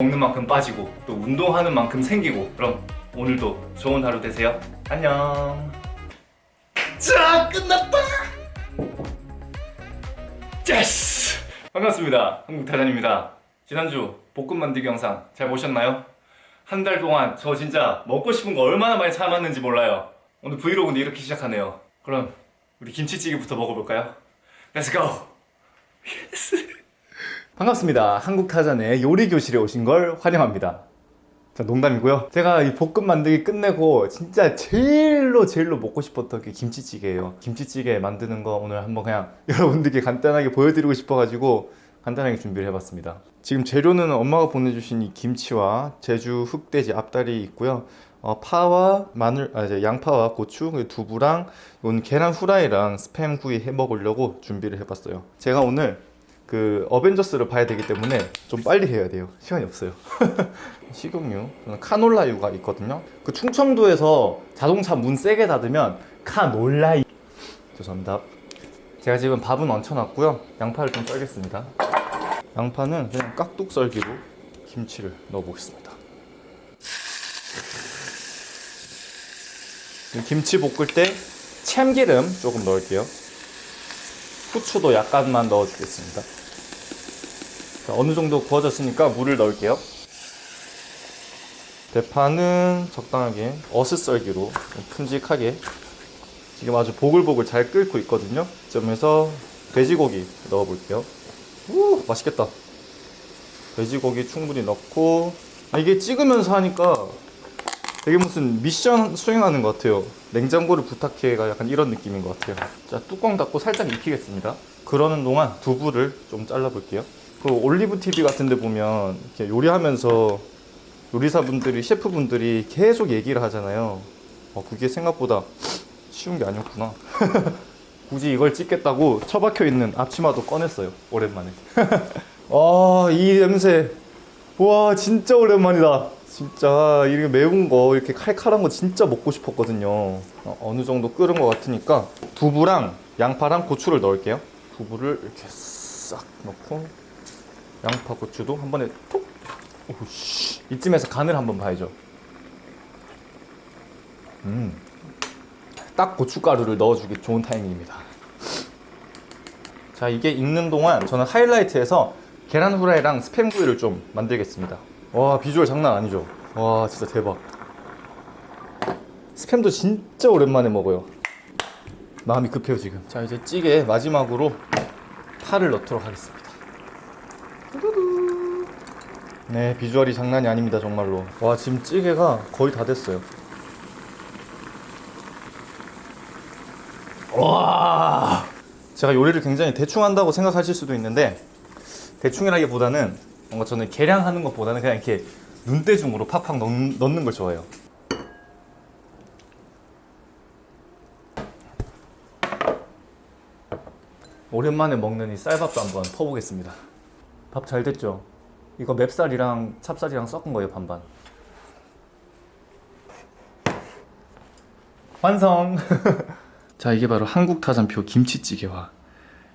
먹는 만큼 빠지고 또 운동하는 만큼 생기고. 그럼 오늘도 좋은 하루 되세요. 안녕. 자 끝났다! Yes 반갑습니다. 한국타잔입니다. 지난주 복근 만들기 영상 잘 보셨나요? 한 달 동안 저 진짜 먹고 싶은 거 얼마나 많이 참았는지 몰라요. 오늘 브이로그는 이렇게 시작하네요. 그럼 우리 김치찌개부터 먹어볼까요? Let's! Yes 반갑습니다. 한국타잔의 요리교실에 오신 걸 환영합니다. 자, 농담이고요. 제가 이 복근 만들기 끝내고 진짜 제일로 제일로 먹고 싶었던 게 김치찌개예요. 김치찌개 만드는 거 오늘 한번 그냥 여러분들께 간단하게 보여드리고 싶어가지고 간단하게 준비를 해봤습니다. 지금 재료는 엄마가 보내주신 이 김치와 제주 흑돼지 앞다리 있고요. 어, 파와 마늘, 아, 이제 양파와 고추, 두부랑 이건 계란 후라이랑 스팸 구이 해 먹으려고 준비를 해봤어요. 제가 오늘 그 어벤져스를 봐야 되기 때문에 좀 빨리 해야 돼요. 시간이 없어요. 식용유, 저는 카놀라유가 있거든요. 그 충청도에서 자동차 문 세게 닫으면 카놀라유. 죄송합니다. 제가 지금 밥은 얹혀놨고요. 양파를 좀 썰겠습니다. 양파는 그냥 깍둑 썰기로 김치를 넣어보겠습니다. 김치 볶을 때 참기름 조금 넣을게요. 후추도 약간만 넣어주겠습니다. 자, 어느 정도 구워졌으니까 물을 넣을게요. 대파는 적당하게 어슷썰기로 큼직하게 지금 아주 보글보글 잘 끓고 있거든요. 점에서 돼지고기 넣어볼게요. 우 맛있겠다. 돼지고기 충분히 넣고 아, 이게 찍으면서 하니까 되게 무슨 미션 수행하는 것 같아요. 냉장고를 부탁해가 약간 이런 느낌인 것 같아요. 자 뚜껑 닫고 살짝 익히겠습니다. 그러는 동안 두부를 좀 잘라볼게요. 그 올리브 TV 같은 데 보면 이렇게 요리하면서 요리사분들이 셰프분들이 계속 얘기를 하잖아요. 어, 그게 생각보다 쉬운 게 아니었구나. 굳이 이걸 찍겠다고 처박혀 있는 앞치마도 꺼냈어요. 오랜만에. 아, 이 냄새. 와, 진짜 오랜만이다. 진짜 이렇게 매운 거, 이렇게 칼칼한 거 진짜 먹고 싶었거든요. 어, 어느 정도 끓은 것 같으니까 두부랑 양파랑 고추를 넣을게요. 두부를 이렇게 싹 넣고 양파, 고추도 한 번에 톡. 오씨. 이쯤에서 간을 한번 봐야죠. 음. 딱 고춧가루를 넣어주기 좋은 타이밍입니다. 자, 이게 익는 동안 저는 하이라이트에서 계란 후라이랑 스팸 구이를 좀 만들겠습니다. 와, 비주얼 장난 아니죠? 와, 진짜 대박. 스팸도 진짜 오랜만에 먹어요. 마음이 급해요, 지금. 자, 이제 찌개 마지막으로 파를 넣도록 하겠습니다. 네, 비주얼이 장난이 아닙니다, 정말로. 와, 지금 찌개가 거의 다 됐어요. 와! 제가 요리를 굉장히 대충 한다고 생각하실 수도 있는데 대충이라기보다는 뭔가 저는 계량하는 것보다는 그냥 이렇게 눈대중으로 팍팍 넣, 넣는 걸 좋아해요. 오랜만에 먹는 이 쌀밥도 한번 퍼보겠습니다. 밥 잘 됐죠? 이거 맵쌀이랑 찹쌀이랑 섞은 거예요, 반반. 완성! 자, 이게 바로 한국 타잔표 김치찌개와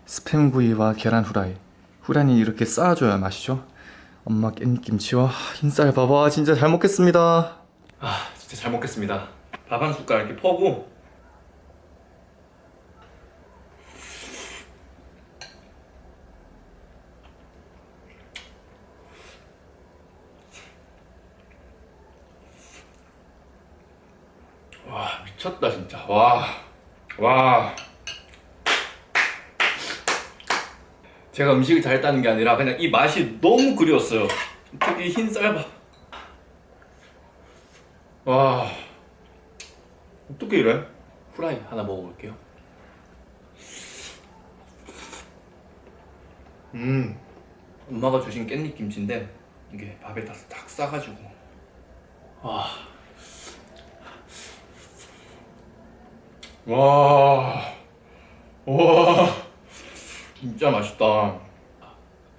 스팸구이와 계란 후라이. 후라이는 이렇게 쌓아줘야 맛이죠. 엄마 깻김치와 흰쌀밥. 와, 진짜 잘 먹겠습니다. 아, 진짜 잘 먹겠습니다. 밥 한 숟갈 이렇게 퍼고 와 미쳤다 진짜. 와 와. 제가 음식을 잘했다는 게 아니라 그냥 이 맛이 너무 그리웠어요. 특히 흰 쌀밥. 와. 어떻게 이래? 후라이 하나 먹어볼게요. 음. 엄마가 주신 깻잎 김치인데 이게 밥에 다 딱 싸가지고. 와 와, 와, 진짜 맛있다.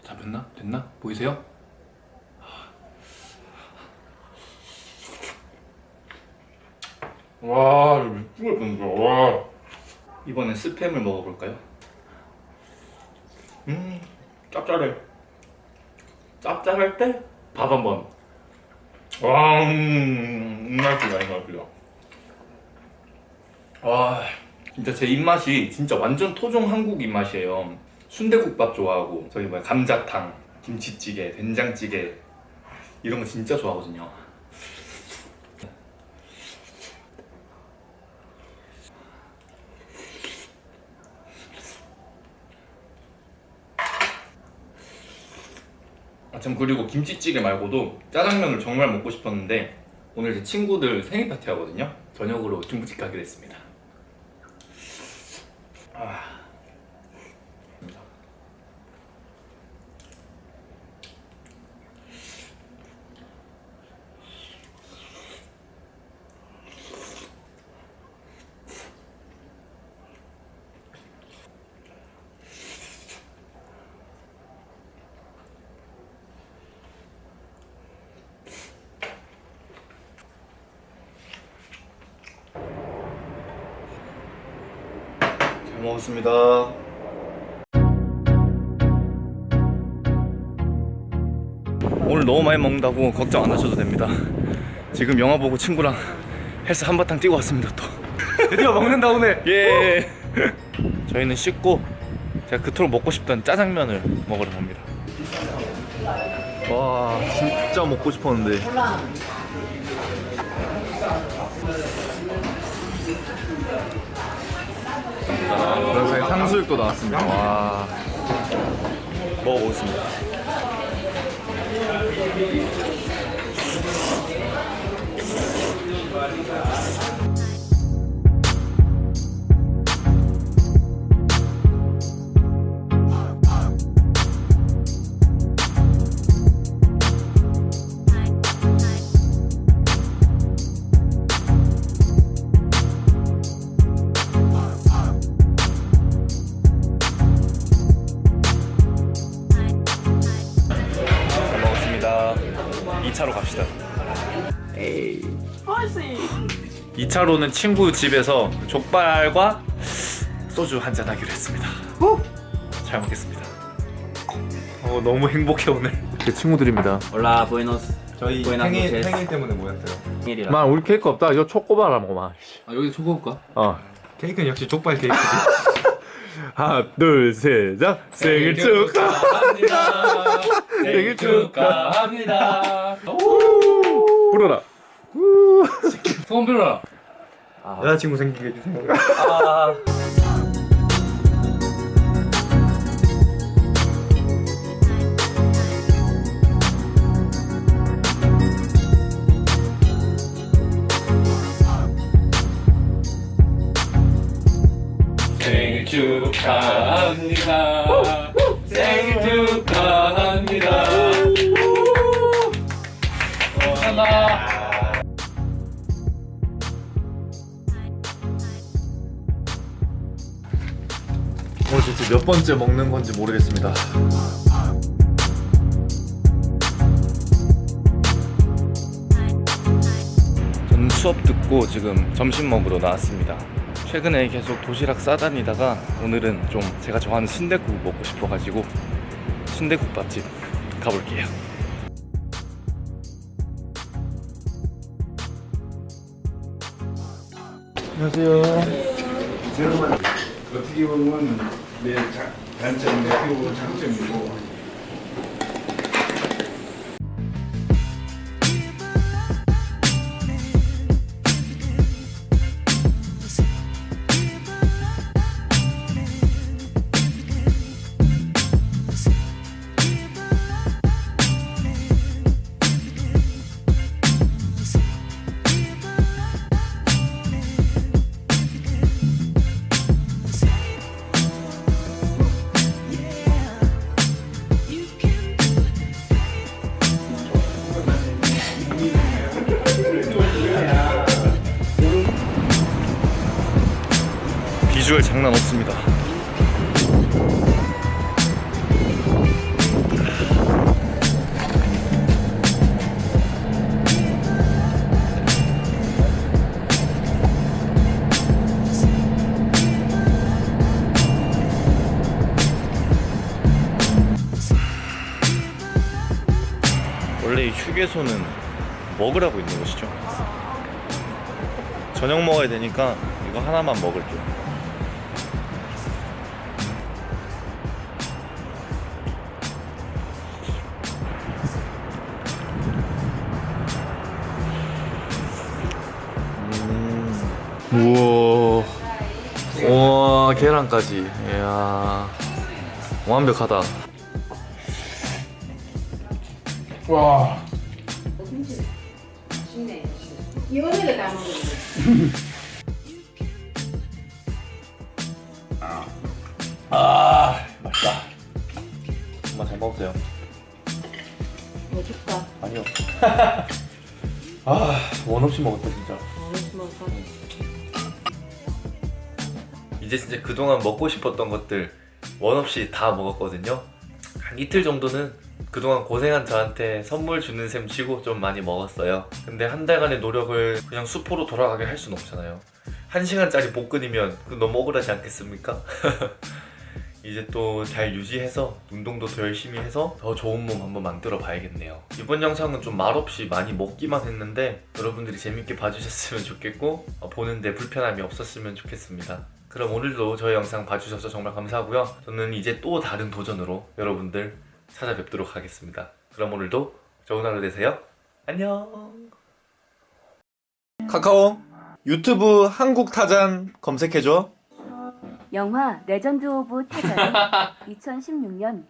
잡혔나? 됐나? 보이세요? 와, 미치겠다, 진짜. 와. 이번엔 스팸을 먹어볼까요? 음, 짭짤해. 짭짤할 때 밥 한번. 와, 음, 맛있다, 이 맛이다. 와, 진짜 제 입맛이 진짜 완전 토종 한국 입맛이에요. 순대국밥 좋아하고 저기 뭐야 감자탕, 김치찌개, 된장찌개 이런 거 진짜 좋아하거든요. 아, 참 그리고 김치찌개 말고도 짜장면을 정말 먹고 싶었는데 오늘 제 친구들 생일 파티 하거든요. 저녁으로 중부집 가게 됐습니다. 아. 잘 먹었습니다. 오늘 너무 많이 먹는다고 걱정 안 하셔도 됩니다. 지금 영화 보고 친구랑 헬스 한바탕 뛰고 왔습니다 또. 드디어 먹는다 오늘. 예. 저희는 씻고 제가 그토록 먹고 싶던 짜장면을 먹으러 갑니다. 와 진짜 먹고 싶었는데. 사이 탕수육도 나왔습니다. 와 먹어보겠습니다. 2차로는 친구 집에서 족발과 소주 한잔 하기로 했습니다. 잘 먹겠습니다. 어, 너무 행복해 오늘. 제 친구들입니다. Hola, buenos. 저희 생일. 생일 때문에 모였어요. 생일이라. 마 우리 케이크 없다. 이거 초코바라 먹어 마. 아, 여기 초코 볼까? 어. 케이크는 역시 족발 케이크지. 하나 둘 셋. 자 생일 축하. 축하합니다. 생일 축하. 축하합니다. 불어라. 소원 빌어라. 여자친구 생기게 해주세요. 아. 생일 축하합니다. 생일 축하 몇 번째 먹는 건지 모르겠습니다. 저는 수업 듣고 지금 점심 먹으러 나왔습니다. 최근에 계속 도시락 싸다니다가 오늘은 좀 제가 좋아하는 순대국 먹고 싶어가지고 순대국 밥집 가볼게요. 안녕하세요. 어떻게 보면 내 어떻게 보면 장점이고 비주얼 장난 없습니다. 원래 이 휴게소는 먹으라고 있는 곳이죠. 저녁 먹어야 되니까 이거 하나만 먹을게요. 우와. 우와, 계란까지. 이야. 완벽하다. 와. 다 먹는 아, 맛있다. 엄마 잘 먹었어요. 거 줄까? 아니요. 아, 원 없이 먹었다 진짜. 이제 진짜 그동안 먹고 싶었던 것들 원 없이 다 먹었거든요. 한 이틀 정도는 그동안 고생한 저한테 선물 주는 셈 치고 좀 많이 먹었어요. 근데 한 달간의 노력을 그냥 수포로 돌아가게 할 수는 없잖아요. 한 시간짜리 복근이면 그 너무 억울하지 않겠습니까? 이제 또 잘 유지해서 운동도 더 열심히 해서 더 좋은 몸 한번 만들어 봐야겠네요. 이번 영상은 좀 말없이 많이 먹기만 했는데 여러분들이 재밌게 봐주셨으면 좋겠고 어, 보는데 불편함이 없었으면 좋겠습니다. 그럼 오늘도 저희 영상 봐주셔서 정말 감사하고요. 저는 이제 또 다른 도전으로 여러분들 찾아뵙도록 하겠습니다. 그럼 오늘도 좋은 하루 되세요. 안녕. 카카오 유튜브 한국 타잔 검색해줘. 영화 레전드 오브 타잔 2016년